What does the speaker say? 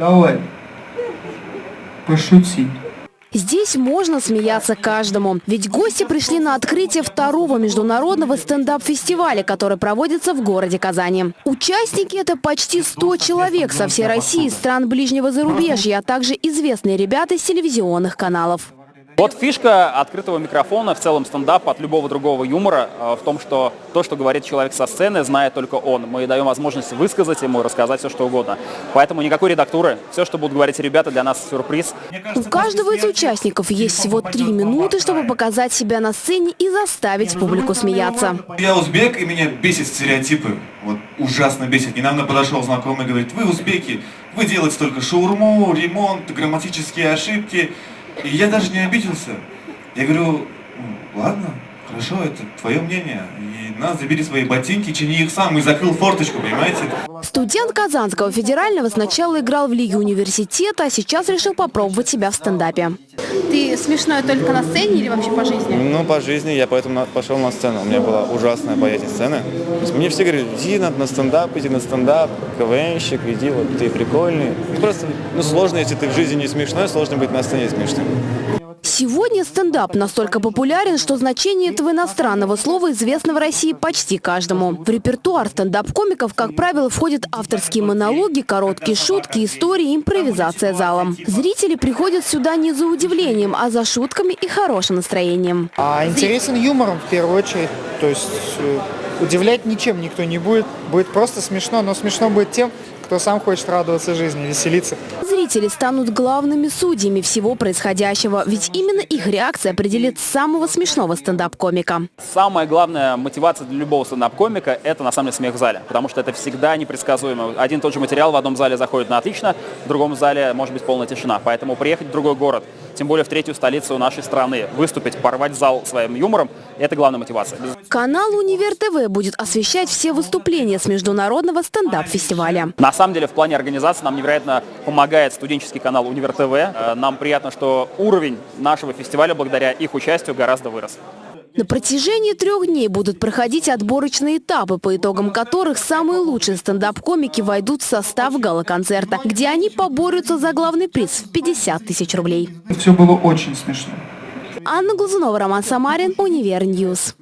Давай. Пошути. Здесь можно смеяться каждому. Ведь гости пришли на открытие второго международного стендап-фестиваля, который проводится в городе Казани. Участники – это почти 100 человек со всей России, стран ближнего зарубежья, а также известные ребята из телевизионных каналов. Вот фишка открытого микрофона, в целом стендапа от любого другого юмора э, в том, что то, что говорит человек со сцены, знает только он. Мы даем возможность высказать ему, рассказать все, что угодно. Поэтому никакой редактуры. Все, что будут говорить ребята, для нас сюрприз. У каждого из участников есть всего три минуты, чтобы показать себя на сцене и заставить публику смеяться. Я узбек, и меня бесит стереотипы. Вот ужасно бесит. Недавно подошел знакомый и говорит, вы узбеки, вы делаете только шаурму, ремонт, грамматические ошибки. И я даже не обиделся. Я говорю, «Ну, ладно, хорошо, это твое мнение. И на, забери свои ботинки, чини их сам. И закрыл форточку, понимаете? Студент Казанского федерального сначала играл в Лиге университета, а сейчас решил попробовать себя в стендапе. Ты смешной только на сцене или вообще по жизни? Ну, по жизни я поэтому пошел на сцену. У меня была ужасная боязнь сцены. Мне все говорили, иди на, на стендап, иди на стендап, КВНщик, иди, вот ты прикольный. Ну, просто, ну, сложно, если ты в жизни не смешной, сложно быть на сцене смешным. Сегодня стендап настолько популярен, что значение этого иностранного слова известно в России почти каждому. В репертуар стендап-комиков, как правило, входят авторские монологи, короткие шутки, истории, импровизация залом. Зрители приходят сюда не за удивлением, а за шутками и хорошим настроением. А интересен юмором в первую очередь. То есть э, удивлять ничем никто не будет. Будет просто смешно, но смешно будет тем, кто сам хочет радоваться жизни, веселиться. Зрители станут главными судьями всего происходящего, ведь именно их реакция определит самого смешного стендап-комика. Самая главная мотивация для любого стендап-комика – это на самом деле смех в зале. Потому что это всегда непредсказуемо. Один и тот же материал в одном зале заходит на отлично, в другом зале может быть полная тишина. Поэтому приехать в другой город, тем более в третью столицу нашей страны, выступить, порвать зал своим юмором – это главная мотивация. Канал «Универ ТВ» будет освещать все выступления с международного стендап-фестиваля. На самом деле в плане организации нам невероятно помогает студенческий канал Универ ТВ. Э, Нам приятно, что уровень нашего фестиваля благодаря их участию гораздо вырос. На протяжении трех дней будут проходить отборочные этапы, по итогам которых самые лучшие стендап-комики войдут в состав гала-концерта, где они поборются за главный приз в 50 тысяч рублей. Все было очень смешно. Анна Глазунова, Роман Самарин, Универ News.